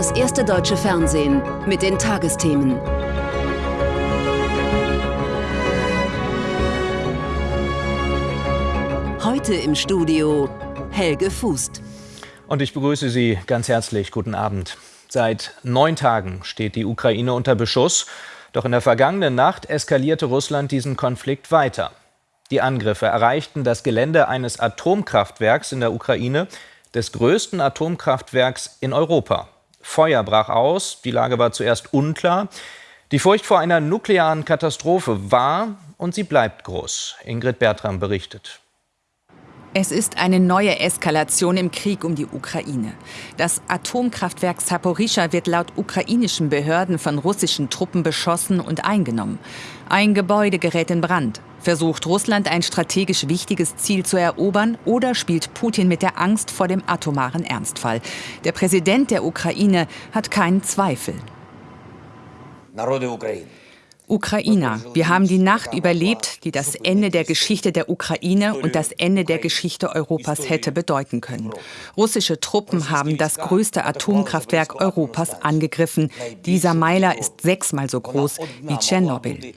das erste deutsche Fernsehen mit den Tagesthemen. Heute im Studio Helge Fußt. Und ich begrüße Sie ganz herzlich. Guten Abend. Seit neun Tagen steht die Ukraine unter Beschuss. Doch in der vergangenen Nacht eskalierte Russland diesen Konflikt weiter. Die Angriffe erreichten das Gelände eines Atomkraftwerks in der Ukraine, des größten Atomkraftwerks in Europa. Feuer brach aus, die Lage war zuerst unklar. Die Furcht vor einer nuklearen Katastrophe war und sie bleibt groß. Ingrid Bertram berichtet. Es ist eine neue Eskalation im Krieg um die Ukraine. Das Atomkraftwerk Saporischschja wird laut ukrainischen Behörden von russischen Truppen beschossen und eingenommen. Ein Gebäude gerät in Brand. Versucht Russland ein strategisch wichtiges Ziel zu erobern oder spielt Putin mit der Angst vor dem atomaren Ernstfall? Der Präsident der Ukraine hat keinen Zweifel. Ukrainer, wir haben die Nacht überlebt, die das Ende der Geschichte der Ukraine und das Ende der Geschichte Europas hätte bedeuten können. Russische Truppen haben das größte Atomkraftwerk Europas angegriffen. Dieser Meiler ist sechsmal so groß wie Tschernobyl.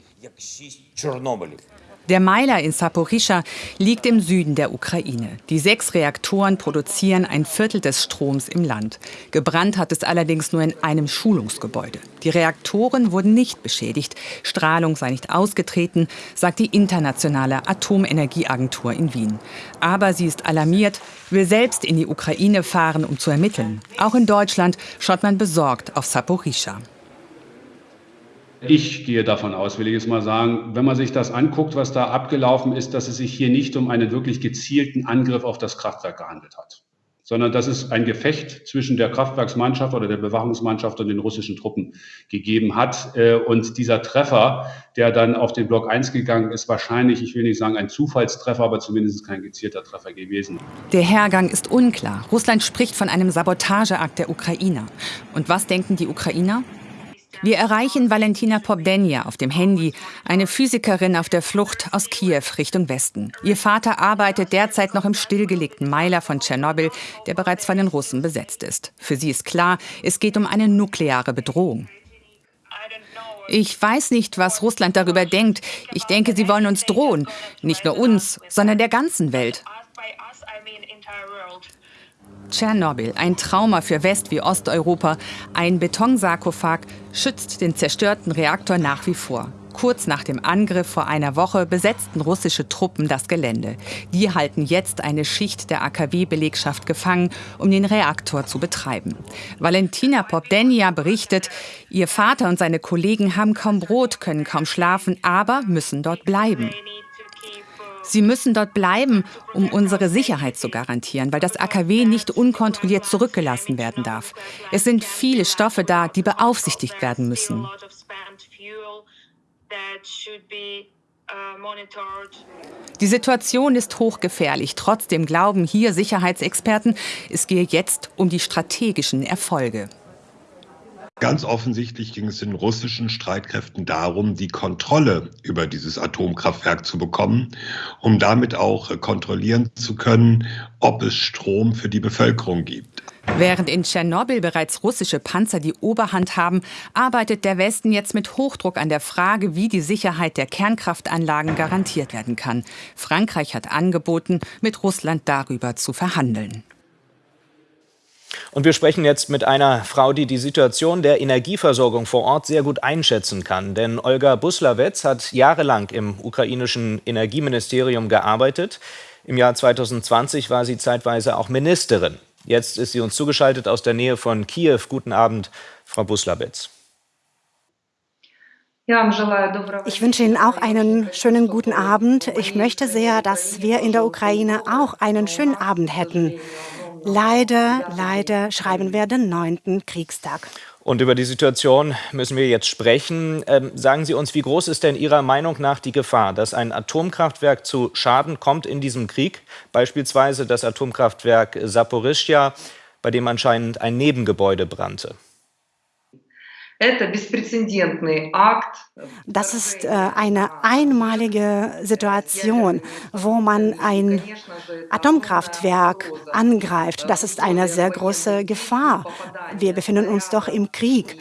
Der Meiler in Saporischschja liegt im Süden der Ukraine. Die sechs Reaktoren produzieren ein Viertel des Stroms im Land. Gebrannt hat es allerdings nur in einem Schulungsgebäude. Die Reaktoren wurden nicht beschädigt. Strahlung sei nicht ausgetreten, sagt die Internationale Atomenergieagentur in Wien. Aber sie ist alarmiert, will selbst in die Ukraine fahren, um zu ermitteln. Auch in Deutschland schaut man besorgt auf Saporischschja. Ich gehe davon aus, will ich jetzt mal sagen, wenn man sich das anguckt, was da abgelaufen ist, dass es sich hier nicht um einen wirklich gezielten Angriff auf das Kraftwerk gehandelt hat, sondern dass es ein Gefecht zwischen der Kraftwerksmannschaft oder der Bewachungsmannschaft und den russischen Truppen gegeben hat. Äh, und dieser Treffer, der dann auf den Block 1 gegangen ist, wahrscheinlich, ich will nicht sagen ein Zufallstreffer, aber zumindest kein gezielter Treffer gewesen. Der Hergang ist unklar. Russland spricht von einem Sabotageakt der Ukrainer. Und was denken die Ukrainer? Wir erreichen Valentina Pobdenja auf dem Handy, eine Physikerin auf der Flucht aus Kiew Richtung Westen. Ihr Vater arbeitet derzeit noch im stillgelegten Meiler von Tschernobyl, der bereits von den Russen besetzt ist. Für sie ist klar, es geht um eine nukleare Bedrohung. Ich weiß nicht, was Russland darüber denkt. Ich denke, sie wollen uns drohen. Nicht nur uns, sondern der ganzen Welt. Tschernobyl, ein Trauma für West- wie Osteuropa. Ein Betonsarkophag schützt den zerstörten Reaktor nach wie vor. Kurz nach dem Angriff vor einer Woche besetzten russische Truppen das Gelände. Die halten jetzt eine Schicht der AKW-Belegschaft gefangen, um den Reaktor zu betreiben. Valentina Popdenia berichtet, ihr Vater und seine Kollegen haben kaum Brot, können kaum schlafen, aber müssen dort bleiben. Sie müssen dort bleiben, um unsere Sicherheit zu garantieren, weil das AKW nicht unkontrolliert zurückgelassen werden darf. Es sind viele Stoffe da, die beaufsichtigt werden müssen. Die Situation ist hochgefährlich. Trotzdem glauben hier Sicherheitsexperten, es gehe jetzt um die strategischen Erfolge. Ganz offensichtlich ging es den russischen Streitkräften darum, die Kontrolle über dieses Atomkraftwerk zu bekommen, um damit auch kontrollieren zu können, ob es Strom für die Bevölkerung gibt. Während in Tschernobyl bereits russische Panzer die Oberhand haben, arbeitet der Westen jetzt mit Hochdruck an der Frage, wie die Sicherheit der Kernkraftanlagen garantiert werden kann. Frankreich hat angeboten, mit Russland darüber zu verhandeln. Und wir sprechen jetzt mit einer Frau, die die Situation der Energieversorgung vor Ort sehr gut einschätzen kann. Denn Olga Buslawetz hat jahrelang im ukrainischen Energieministerium gearbeitet. Im Jahr 2020 war sie zeitweise auch Ministerin. Jetzt ist sie uns zugeschaltet aus der Nähe von Kiew. Guten Abend, Frau Buslawetz. Ich wünsche Ihnen auch einen schönen guten Abend. Ich möchte sehr, dass wir in der Ukraine auch einen schönen Abend hätten. Leider, leider schreiben wir den neunten Kriegstag. Und über die Situation müssen wir jetzt sprechen. Ähm, sagen Sie uns, wie groß ist denn Ihrer Meinung nach die Gefahr, dass ein Atomkraftwerk zu Schaden kommt in diesem Krieg? Beispielsweise das Atomkraftwerk Saporischschja, bei dem anscheinend ein Nebengebäude brannte. Das ist äh, eine einmalige Situation, wo man ein Atomkraftwerk angreift. Das ist eine sehr große Gefahr. Wir befinden uns doch im Krieg.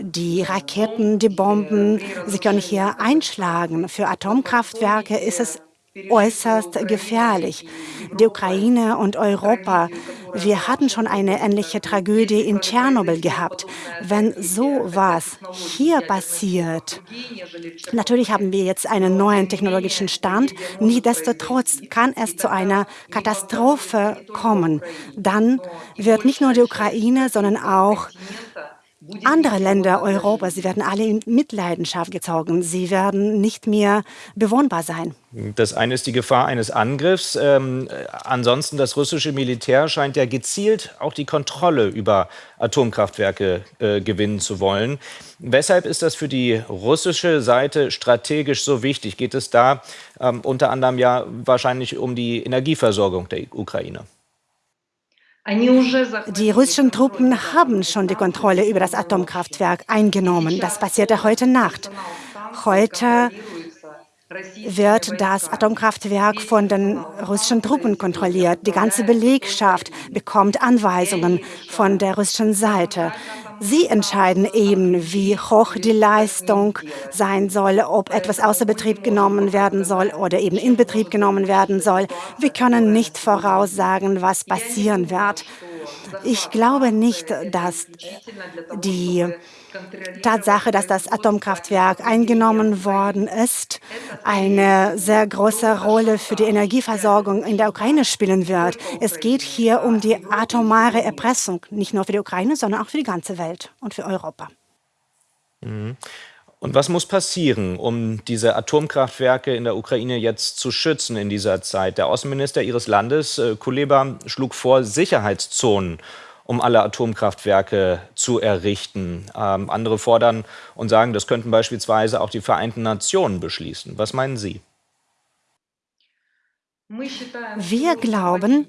Die Raketen, die Bomben, sie können hier einschlagen. Für Atomkraftwerke ist es äußerst gefährlich. Die Ukraine und Europa, wir hatten schon eine ähnliche Tragödie in Tschernobyl gehabt. Wenn so was hier passiert, natürlich haben wir jetzt einen neuen technologischen Stand, nichtsdestotrotz kann es zu einer Katastrophe kommen. Dann wird nicht nur die Ukraine, sondern auch andere Länder Europas, sie werden alle in Mitleidenschaft gezogen. Sie werden nicht mehr bewohnbar sein. Das eine ist die Gefahr eines Angriffs. Ähm, ansonsten, das russische Militär scheint ja gezielt auch die Kontrolle über Atomkraftwerke äh, gewinnen zu wollen. Weshalb ist das für die russische Seite strategisch so wichtig? Geht es da ähm, unter anderem ja wahrscheinlich um die Energieversorgung der Ukraine? Die russischen Truppen haben schon die Kontrolle über das Atomkraftwerk eingenommen. Das passierte heute Nacht. Heute wird das Atomkraftwerk von den russischen Truppen kontrolliert. Die ganze Belegschaft bekommt Anweisungen von der russischen Seite. Sie entscheiden eben, wie hoch die Leistung sein soll, ob etwas außer Betrieb genommen werden soll oder eben in Betrieb genommen werden soll. Wir können nicht voraussagen, was passieren wird. Ich glaube nicht, dass die Tatsache, dass das Atomkraftwerk eingenommen worden ist, eine sehr große Rolle für die Energieversorgung in der Ukraine spielen wird. Es geht hier um die atomare Erpressung, nicht nur für die Ukraine, sondern auch für die ganze Welt und für Europa. Mhm. Und was muss passieren, um diese Atomkraftwerke in der Ukraine jetzt zu schützen in dieser Zeit? Der Außenminister Ihres Landes, äh, Kuleba, schlug vor, Sicherheitszonen um alle Atomkraftwerke zu errichten. Ähm, andere fordern und sagen, das könnten beispielsweise auch die Vereinten Nationen beschließen. Was meinen Sie? Wir glauben,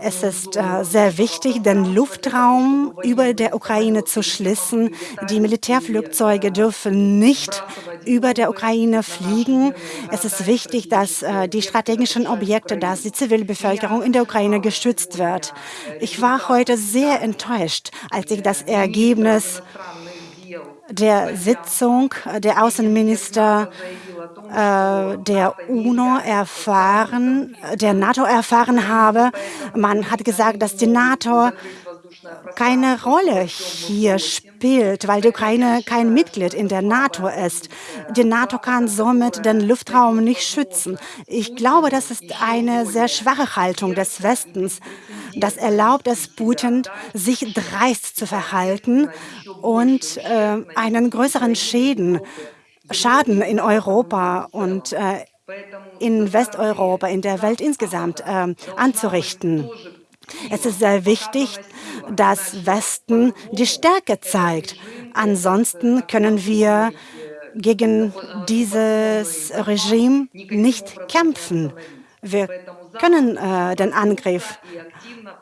es ist äh, sehr wichtig, den Luftraum über der Ukraine zu schließen. Die Militärflugzeuge dürfen nicht über der Ukraine fliegen. Es ist wichtig, dass äh, die strategischen Objekte, dass die Zivilbevölkerung in der Ukraine geschützt wird. Ich war heute sehr enttäuscht, als ich das Ergebnis der Sitzung der Außenminister äh, der UNO erfahren, der NATO erfahren habe. Man hat gesagt, dass die NATO keine Rolle hier spielt, weil die Ukraine kein Mitglied in der NATO ist. Die NATO kann somit den Luftraum nicht schützen. Ich glaube, das ist eine sehr schwache Haltung des Westens. Das erlaubt es Putin, sich dreist zu verhalten und äh, einen größeren Schäden, Schaden in Europa und äh, in Westeuropa, in der Welt insgesamt äh, anzurichten. Es ist sehr wichtig, dass Westen die Stärke zeigt. Ansonsten können wir gegen dieses Regime nicht kämpfen. Wir können äh, den Angriff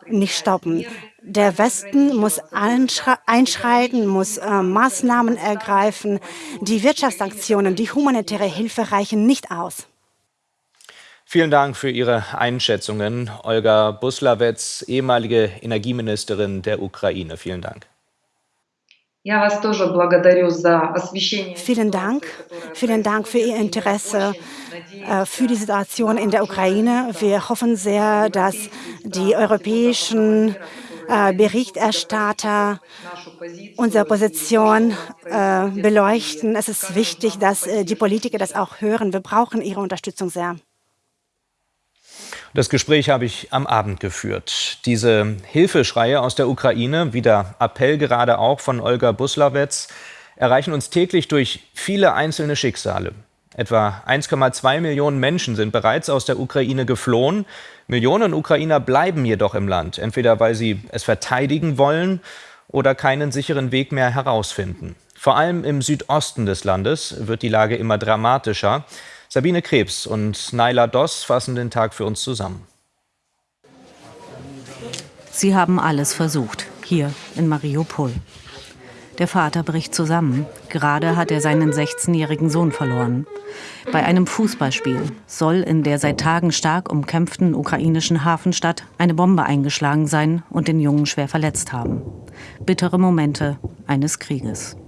nicht stoppen. Der Westen muss einschreiten, muss äh, Maßnahmen ergreifen. Die Wirtschaftssanktionen, die humanitäre Hilfe reichen nicht aus. Vielen Dank für Ihre Einschätzungen, Olga Buslawetz, ehemalige Energieministerin der Ukraine. Vielen Dank. Vielen Dank. Vielen Dank für Ihr Interesse äh, für die Situation in der Ukraine. Wir hoffen sehr, dass die europäischen äh, Berichterstatter unsere Position äh, beleuchten. Es ist wichtig, dass die Politiker das auch hören. Wir brauchen Ihre Unterstützung sehr. Das Gespräch habe ich am Abend geführt. Diese Hilfeschreie aus der Ukraine, wie der Appell gerade auch von Olga Buslawetz, erreichen uns täglich durch viele einzelne Schicksale. Etwa 1,2 Millionen Menschen sind bereits aus der Ukraine geflohen. Millionen Ukrainer bleiben jedoch im Land, entweder weil sie es verteidigen wollen oder keinen sicheren Weg mehr herausfinden. Vor allem im Südosten des Landes wird die Lage immer dramatischer. Sabine Krebs und Naila Doss fassen den Tag für uns zusammen. Sie haben alles versucht, hier in Mariupol. Der Vater bricht zusammen. Gerade hat er seinen 16-jährigen Sohn verloren. Bei einem Fußballspiel soll in der seit Tagen stark umkämpften ukrainischen Hafenstadt eine Bombe eingeschlagen sein und den Jungen schwer verletzt haben. Bittere Momente eines Krieges.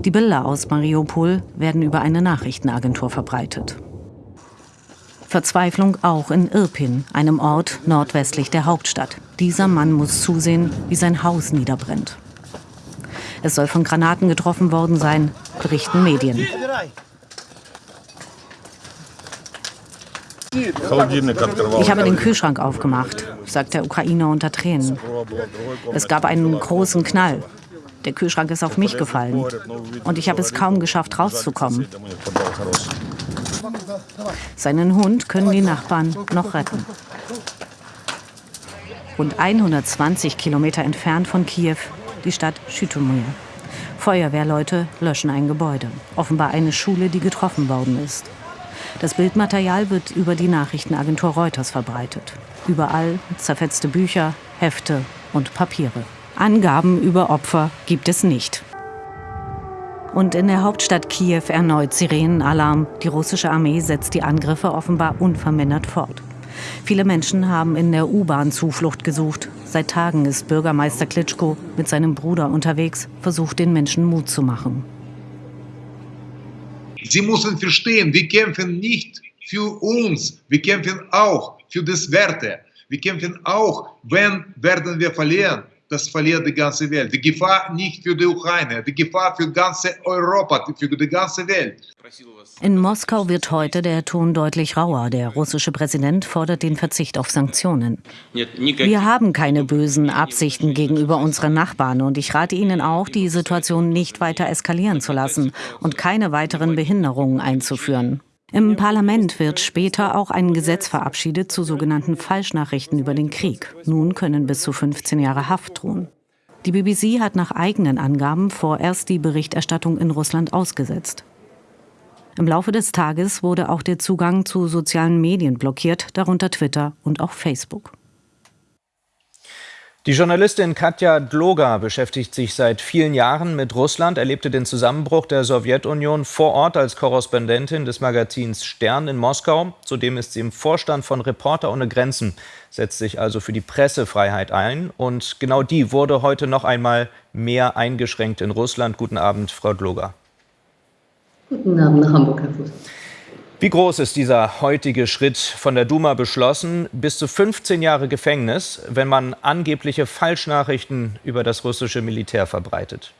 Die Bilder aus Mariupol werden über eine Nachrichtenagentur verbreitet. Verzweiflung auch in Irpin, einem Ort nordwestlich der Hauptstadt. Dieser Mann muss zusehen, wie sein Haus niederbrennt. Es soll von Granaten getroffen worden sein, berichten Medien. Ich habe den Kühlschrank aufgemacht, sagt der Ukrainer unter Tränen. Es gab einen großen Knall. Der Kühlschrank ist auf mich gefallen. Und ich habe es kaum geschafft, rauszukommen. Seinen Hund können die Nachbarn noch retten. Rund 120 Kilometer entfernt von Kiew die Stadt Schütomir. Feuerwehrleute löschen ein Gebäude, offenbar eine Schule, die getroffen worden ist. Das Bildmaterial wird über die Nachrichtenagentur Reuters verbreitet. Überall zerfetzte Bücher, Hefte und Papiere. Angaben über Opfer gibt es nicht. Und in der Hauptstadt Kiew erneut Sirenenalarm. Die russische Armee setzt die Angriffe offenbar unvermindert fort. Viele Menschen haben in der U-Bahn Zuflucht gesucht. Seit Tagen ist Bürgermeister Klitschko mit seinem Bruder unterwegs, versucht den Menschen Mut zu machen. Sie müssen verstehen, wir kämpfen nicht für uns, wir kämpfen auch für das Werte. Wir kämpfen auch, wenn werden wir verlieren das verliert die ganze Welt. Die Gefahr nicht für die Ukraine, die Gefahr für ganze Europa, für die ganze Welt. In Moskau wird heute der Ton deutlich rauer. Der russische Präsident fordert den Verzicht auf Sanktionen. Wir haben keine bösen Absichten gegenüber unseren Nachbarn und ich rate Ihnen auch, die Situation nicht weiter eskalieren zu lassen und keine weiteren Behinderungen einzuführen. Im Parlament wird später auch ein Gesetz verabschiedet zu sogenannten Falschnachrichten über den Krieg. Nun können bis zu 15 Jahre Haft drohen. Die BBC hat nach eigenen Angaben vorerst die Berichterstattung in Russland ausgesetzt. Im Laufe des Tages wurde auch der Zugang zu sozialen Medien blockiert, darunter Twitter und auch Facebook. Die Journalistin Katja Dloga beschäftigt sich seit vielen Jahren mit Russland, erlebte den Zusammenbruch der Sowjetunion vor Ort als Korrespondentin des Magazins Stern in Moskau. Zudem ist sie im Vorstand von Reporter ohne Grenzen, setzt sich also für die Pressefreiheit ein. Und genau die wurde heute noch einmal mehr eingeschränkt in Russland. Guten Abend, Frau Dloga. Guten Abend nach Hamburg, Herr Fuß. Wie groß ist dieser heutige Schritt von der Duma beschlossen? Bis zu 15 Jahre Gefängnis, wenn man angebliche Falschnachrichten über das russische Militär verbreitet.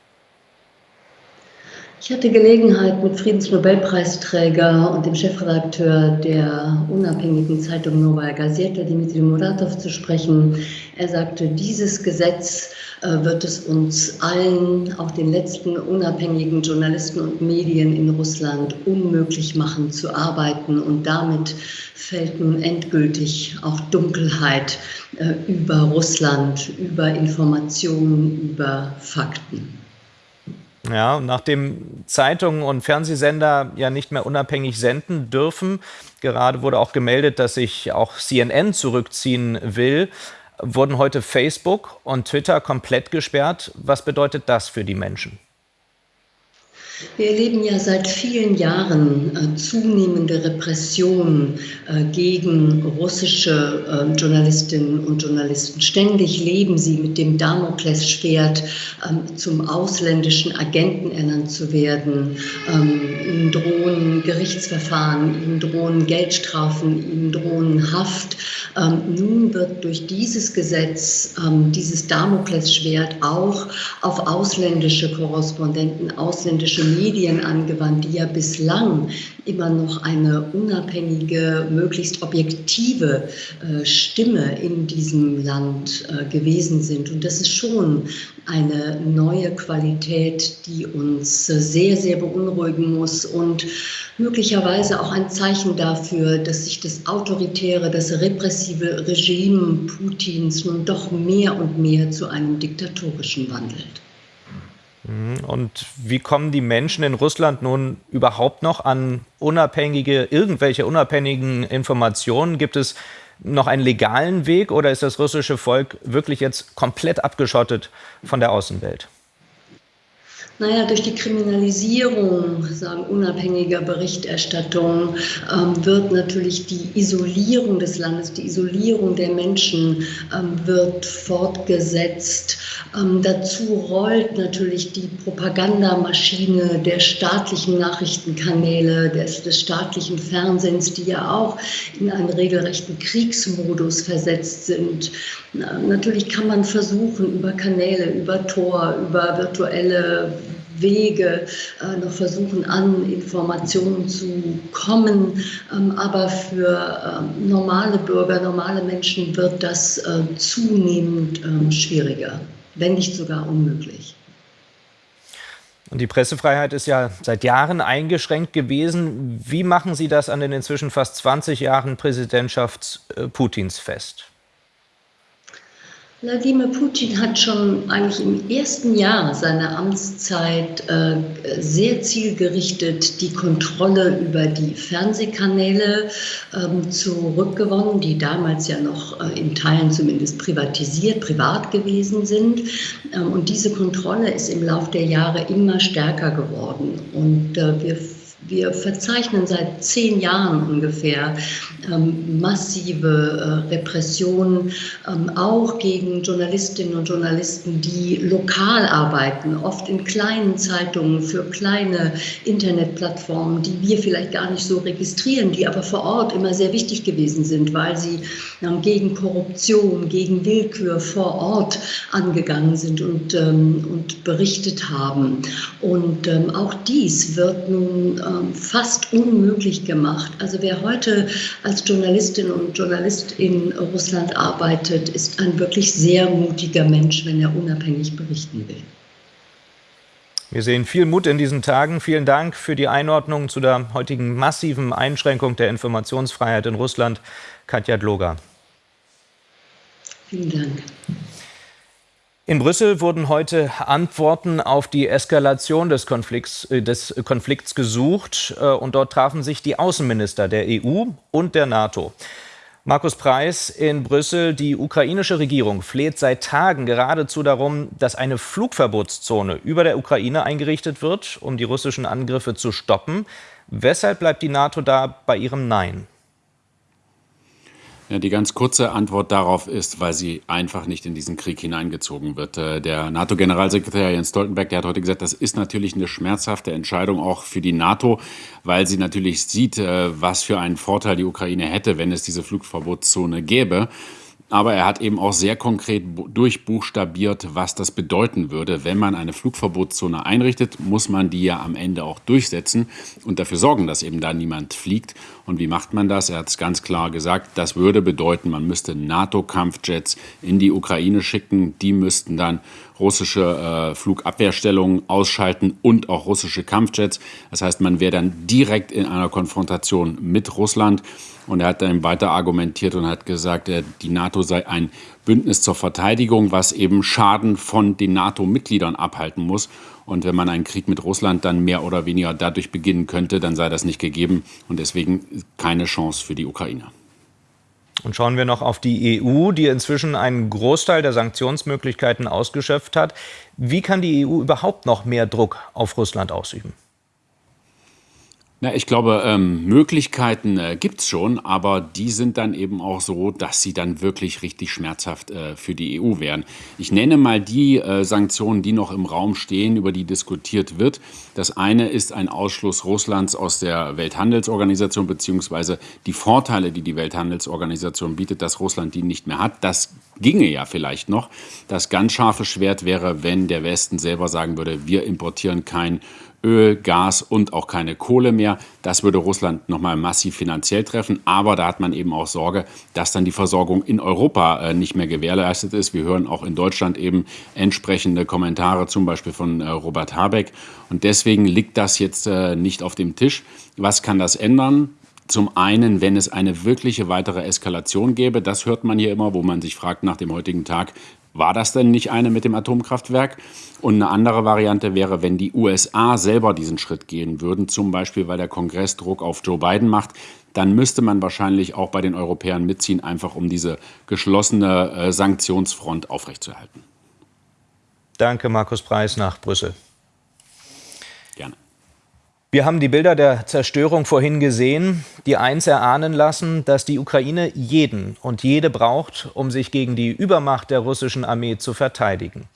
Ich hatte Gelegenheit, mit Friedensnobelpreisträger und dem Chefredakteur der unabhängigen Zeitung Novaya Gazeta, Dmitri Muratov, zu sprechen. Er sagte, dieses Gesetz äh, wird es uns allen, auch den letzten unabhängigen Journalisten und Medien in Russland, unmöglich machen zu arbeiten. Und damit fällt nun endgültig auch Dunkelheit äh, über Russland, über Informationen, über Fakten. Ja, nachdem Zeitungen und Fernsehsender ja nicht mehr unabhängig senden dürfen, gerade wurde auch gemeldet, dass sich auch CNN zurückziehen will, wurden heute Facebook und Twitter komplett gesperrt. Was bedeutet das für die Menschen? Wir erleben ja seit vielen Jahren äh, zunehmende Repressionen äh, gegen russische äh, Journalistinnen und Journalisten. Ständig leben sie mit dem Damoklesschwert, ähm, zum ausländischen Agenten ernannt zu werden. Ähm, ihnen drohen Gerichtsverfahren, ihnen drohen Geldstrafen, ihnen drohen Haft. Ähm, nun wird durch dieses Gesetz dieses Damoklesschwert auch auf ausländische Korrespondenten, ausländische Medien angewandt, die ja bislang immer noch eine unabhängige, möglichst objektive äh, Stimme in diesem Land äh, gewesen sind. Und das ist schon eine neue Qualität, die uns äh, sehr, sehr beunruhigen muss und möglicherweise auch ein Zeichen dafür, dass sich das autoritäre, das repressive Regime Putins nun doch mehr und mehr zu einem diktatorischen wandelt. Mhm. Und wie kommen die Menschen in Russland nun überhaupt noch an unabhängige, irgendwelche unabhängigen Informationen? Gibt es noch einen legalen Weg oder ist das russische Volk wirklich jetzt komplett abgeschottet von der Außenwelt? Naja, durch die Kriminalisierung, sagen unabhängiger Berichterstattung, ähm, wird natürlich die Isolierung des Landes, die Isolierung der Menschen ähm, wird fortgesetzt. Ähm, dazu rollt natürlich die Propagandamaschine der staatlichen Nachrichtenkanäle, des, des staatlichen Fernsehens, die ja auch in einen regelrechten Kriegsmodus versetzt sind. Na, natürlich kann man versuchen, über Kanäle, über Tor, über virtuelle Wege äh, noch versuchen, an Informationen zu kommen. Ähm, aber für ähm, normale Bürger, normale Menschen wird das äh, zunehmend ähm, schwieriger, wenn nicht sogar unmöglich. Und die Pressefreiheit ist ja seit Jahren eingeschränkt gewesen. Wie machen Sie das an den inzwischen fast 20 Jahren Präsidentschaft äh, Putins fest? Wladimir Putin hat schon eigentlich im ersten Jahr seiner Amtszeit äh, sehr zielgerichtet die Kontrolle über die Fernsehkanäle ähm, zurückgewonnen, die damals ja noch äh, in Teilen zumindest privatisiert, privat gewesen sind. Ähm, und diese Kontrolle ist im Laufe der Jahre immer stärker geworden. Und äh, wir wir verzeichnen seit zehn Jahren ungefähr ähm, massive äh, Repressionen, ähm, auch gegen Journalistinnen und Journalisten, die lokal arbeiten, oft in kleinen Zeitungen für kleine Internetplattformen, die wir vielleicht gar nicht so registrieren, die aber vor Ort immer sehr wichtig gewesen sind, weil sie ähm, gegen Korruption, gegen Willkür vor Ort angegangen sind und, ähm, und berichtet haben. Und ähm, auch dies wird nun äh, fast unmöglich gemacht. Also wer heute als Journalistin und Journalist in Russland arbeitet, ist ein wirklich sehr mutiger Mensch, wenn er unabhängig berichten will. Wir sehen viel Mut in diesen Tagen. Vielen Dank für die Einordnung zu der heutigen massiven Einschränkung der Informationsfreiheit in Russland. Katja Dloger. Vielen Dank. In Brüssel wurden heute Antworten auf die Eskalation des Konflikts, äh, des Konflikts gesucht äh, und dort trafen sich die Außenminister der EU und der NATO. Markus Preis in Brüssel. Die ukrainische Regierung fleht seit Tagen geradezu darum, dass eine Flugverbotszone über der Ukraine eingerichtet wird, um die russischen Angriffe zu stoppen. Weshalb bleibt die NATO da bei ihrem Nein? Ja, die ganz kurze Antwort darauf ist, weil sie einfach nicht in diesen Krieg hineingezogen wird. Äh, der NATO-Generalsekretär Jens Stoltenberg, der hat heute gesagt, das ist natürlich eine schmerzhafte Entscheidung auch für die NATO, weil sie natürlich sieht, äh, was für einen Vorteil die Ukraine hätte, wenn es diese Flugverbotszone gäbe. Aber er hat eben auch sehr konkret durchbuchstabiert, was das bedeuten würde. Wenn man eine Flugverbotszone einrichtet, muss man die ja am Ende auch durchsetzen und dafür sorgen, dass eben da niemand fliegt. Und wie macht man das? Er hat es ganz klar gesagt, das würde bedeuten, man müsste NATO-Kampfjets in die Ukraine schicken. Die müssten dann russische äh, Flugabwehrstellungen ausschalten und auch russische Kampfjets. Das heißt, man wäre dann direkt in einer Konfrontation mit Russland. Und er hat dann weiter argumentiert und hat gesagt, die NATO sei ein Bündnis zur Verteidigung, was eben Schaden von den NATO-Mitgliedern abhalten muss. Und wenn man einen Krieg mit Russland dann mehr oder weniger dadurch beginnen könnte, dann sei das nicht gegeben und deswegen keine Chance für die Ukraine. Und schauen wir noch auf die EU, die inzwischen einen Großteil der Sanktionsmöglichkeiten ausgeschöpft hat. Wie kann die EU überhaupt noch mehr Druck auf Russland ausüben? Na, ich glaube, ähm, Möglichkeiten äh, gibt es schon, aber die sind dann eben auch so, dass sie dann wirklich richtig schmerzhaft äh, für die EU wären. Ich nenne mal die äh, Sanktionen, die noch im Raum stehen, über die diskutiert wird. Das eine ist ein Ausschluss Russlands aus der Welthandelsorganisation, beziehungsweise die Vorteile, die die Welthandelsorganisation bietet, dass Russland die nicht mehr hat. Das ginge ja vielleicht noch. Das ganz scharfe Schwert wäre, wenn der Westen selber sagen würde, wir importieren kein Öl, Gas und auch keine Kohle mehr. Das würde Russland nochmal massiv finanziell treffen. Aber da hat man eben auch Sorge, dass dann die Versorgung in Europa äh, nicht mehr gewährleistet ist. Wir hören auch in Deutschland eben entsprechende Kommentare, zum Beispiel von äh, Robert Habeck. Und deswegen liegt das jetzt äh, nicht auf dem Tisch. Was kann das ändern? Zum einen, wenn es eine wirkliche weitere Eskalation gäbe, das hört man hier immer, wo man sich fragt nach dem heutigen Tag, war das denn nicht eine mit dem Atomkraftwerk? Und eine andere Variante wäre, wenn die USA selber diesen Schritt gehen würden, zum Beispiel weil der Kongress Druck auf Joe Biden macht, dann müsste man wahrscheinlich auch bei den Europäern mitziehen, einfach um diese geschlossene äh, Sanktionsfront aufrechtzuerhalten. Danke, Markus Preis nach Brüssel. Wir haben die Bilder der Zerstörung vorhin gesehen, die eins erahnen lassen, dass die Ukraine jeden und jede braucht, um sich gegen die Übermacht der russischen Armee zu verteidigen.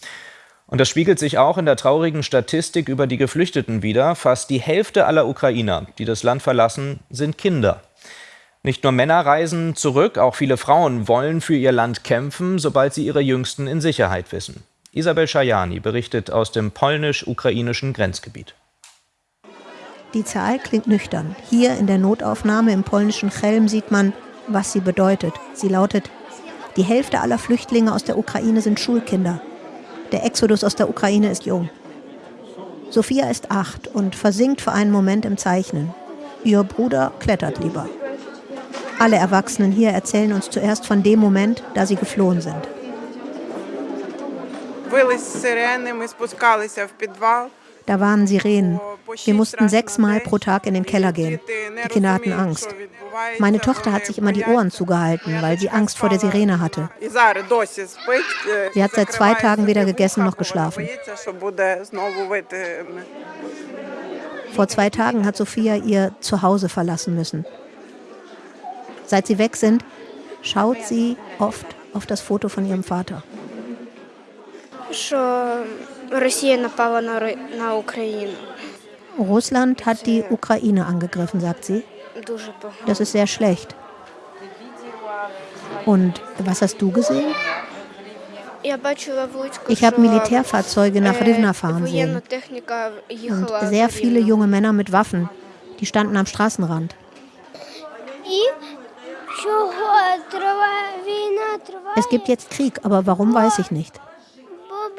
Und das spiegelt sich auch in der traurigen Statistik über die Geflüchteten wider. Fast die Hälfte aller Ukrainer, die das Land verlassen, sind Kinder. Nicht nur Männer reisen zurück, auch viele Frauen wollen für ihr Land kämpfen, sobald sie ihre Jüngsten in Sicherheit wissen. Isabel Schajani berichtet aus dem polnisch-ukrainischen Grenzgebiet. Die Zahl klingt nüchtern. Hier in der Notaufnahme im polnischen Chelm sieht man, was sie bedeutet. Sie lautet, die Hälfte aller Flüchtlinge aus der Ukraine sind Schulkinder. Der Exodus aus der Ukraine ist jung. Sophia ist acht und versinkt für einen Moment im Zeichnen. Ihr Bruder klettert lieber. Alle Erwachsenen hier erzählen uns zuerst von dem Moment, da sie geflohen sind. Da waren Sirenen. Wir mussten sexmal pro Tag in den Keller gehen. Die Kinder hatten Angst. Meine Tochter hat sich immer die Ohren zugehalten, weil sie Angst vor der Sirene hatte. Sie hat seit zwei Tagen weder gegessen noch geschlafen. Vor zwei Tagen hat Sophia ihr Zuhause verlassen müssen. Seit sie weg sind, schaut sie oft auf das Foto von ihrem Vater. Russland hat die Ukraine angegriffen, sagt sie. Das ist sehr schlecht. Und was hast du gesehen? Ich habe Militärfahrzeuge nach Rivna fahren sehen. Und sehr viele junge Männer mit Waffen. Die standen am Straßenrand. Es gibt jetzt Krieg, aber warum weiß ich nicht.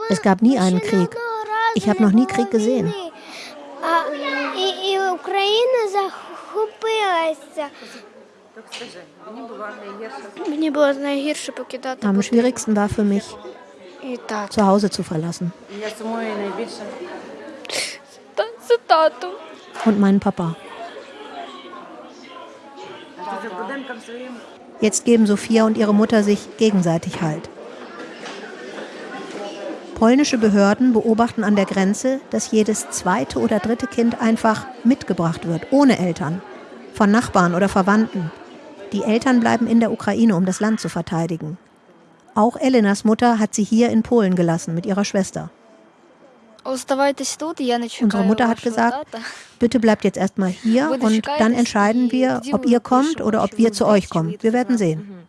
Es gab nie einen Krieg. Ich habe noch nie Krieg gesehen. Am schwierigsten war für mich, zu Hause zu verlassen. Und meinen Papa. Jetzt geben Sophia und ihre Mutter sich gegenseitig Halt. Polnische Behörden beobachten an der Grenze, dass jedes zweite oder dritte Kind einfach mitgebracht wird, ohne Eltern, von Nachbarn oder Verwandten. Die Eltern bleiben in der Ukraine, um das Land zu verteidigen. Auch Elenas Mutter hat sie hier in Polen gelassen mit ihrer Schwester. Unsere Mutter hat gesagt, bitte bleibt jetzt erstmal hier und dann entscheiden wir, ob ihr kommt oder ob wir zu euch kommen. Wir werden sehen.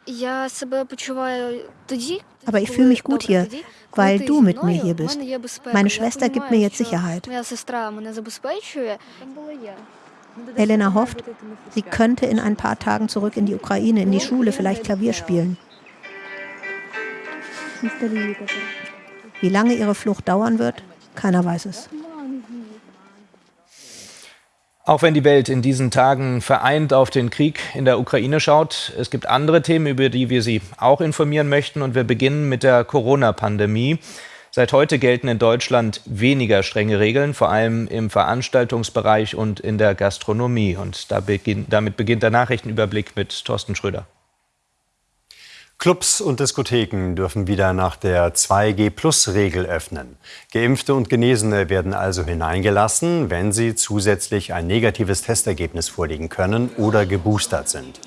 Aber ich fühle mich gut hier, weil du mit mir hier bist. Meine Schwester gibt mir jetzt Sicherheit. Elena hofft, sie könnte in ein paar Tagen zurück in die Ukraine, in die Schule, vielleicht Klavier spielen. Wie lange ihre Flucht dauern wird, keiner weiß es. Auch wenn die Welt in diesen Tagen vereint auf den Krieg in der Ukraine schaut, es gibt andere Themen, über die wir Sie auch informieren möchten. Und wir beginnen mit der Corona-Pandemie. Seit heute gelten in Deutschland weniger strenge Regeln, vor allem im Veranstaltungsbereich und in der Gastronomie. Und damit beginnt der Nachrichtenüberblick mit Thorsten Schröder. Clubs und Diskotheken dürfen wieder nach der 2G-Plus-Regel öffnen. Geimpfte und Genesene werden also hineingelassen, wenn sie zusätzlich ein negatives Testergebnis vorlegen können oder geboostert sind.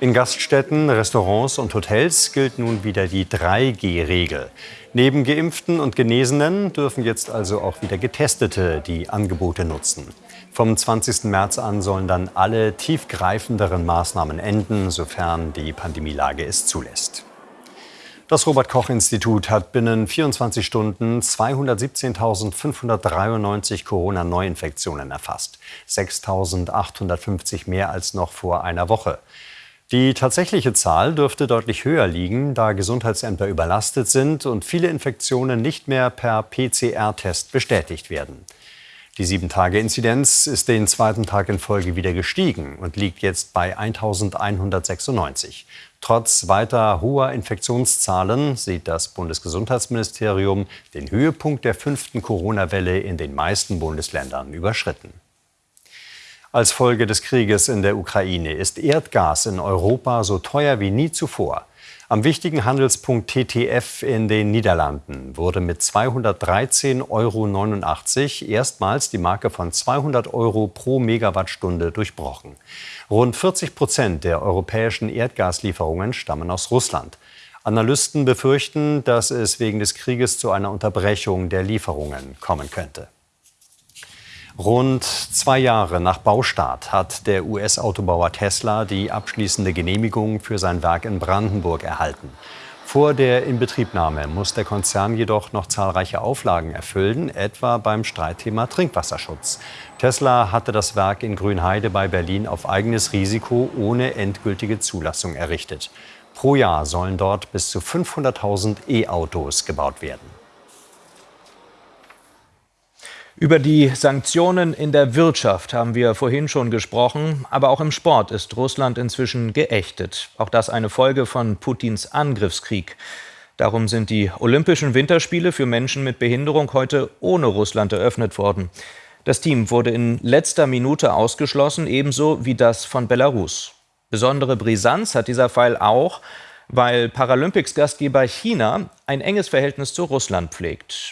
In Gaststätten, Restaurants und Hotels gilt nun wieder die 3G-Regel. Neben Geimpften und Genesenen dürfen jetzt also auch wieder Getestete die Angebote nutzen. Vom 20. März an sollen dann alle tiefgreifenderen Maßnahmen enden, sofern die Pandemielage es zulässt. Das Robert-Koch-Institut hat binnen 24 Stunden 217.593 Corona-Neuinfektionen erfasst. 6.850 mehr als noch vor einer Woche. Die tatsächliche Zahl dürfte deutlich höher liegen, da Gesundheitsämter überlastet sind und viele Infektionen nicht mehr per PCR-Test bestätigt werden. Die 7-Tage-Inzidenz ist den zweiten Tag in Folge wieder gestiegen und liegt jetzt bei 1196. Trotz weiter hoher Infektionszahlen sieht das Bundesgesundheitsministerium den Höhepunkt der fünften Corona-Welle in den meisten Bundesländern überschritten. Als Folge des Krieges in der Ukraine ist Erdgas in Europa so teuer wie nie zuvor. Am wichtigen Handelspunkt TTF in den Niederlanden wurde mit 213,89 Euro erstmals die Marke von 200 Euro pro Megawattstunde durchbrochen. Rund 40 Prozent der europäischen Erdgaslieferungen stammen aus Russland. Analysten befürchten, dass es wegen des Krieges zu einer Unterbrechung der Lieferungen kommen könnte. Rund zwei Jahre nach Baustart hat der US-Autobauer Tesla die abschließende Genehmigung für sein Werk in Brandenburg erhalten. Vor der Inbetriebnahme muss der Konzern jedoch noch zahlreiche Auflagen erfüllen, etwa beim Streitthema Trinkwasserschutz. Tesla hatte das Werk in Grünheide bei Berlin auf eigenes Risiko ohne endgültige Zulassung errichtet. Pro Jahr sollen dort bis zu 500.000 E-Autos gebaut werden. Über die Sanktionen in der Wirtschaft haben wir vorhin schon gesprochen, aber auch im Sport ist Russland inzwischen geächtet. Auch das eine Folge von Putins Angriffskrieg. Darum sind die Olympischen Winterspiele für Menschen mit Behinderung heute ohne Russland eröffnet worden. Das Team wurde in letzter Minute ausgeschlossen, ebenso wie das von Belarus. Besondere Brisanz hat dieser Fall auch, weil Paralympics-Gastgeber China ein enges Verhältnis zu Russland pflegt.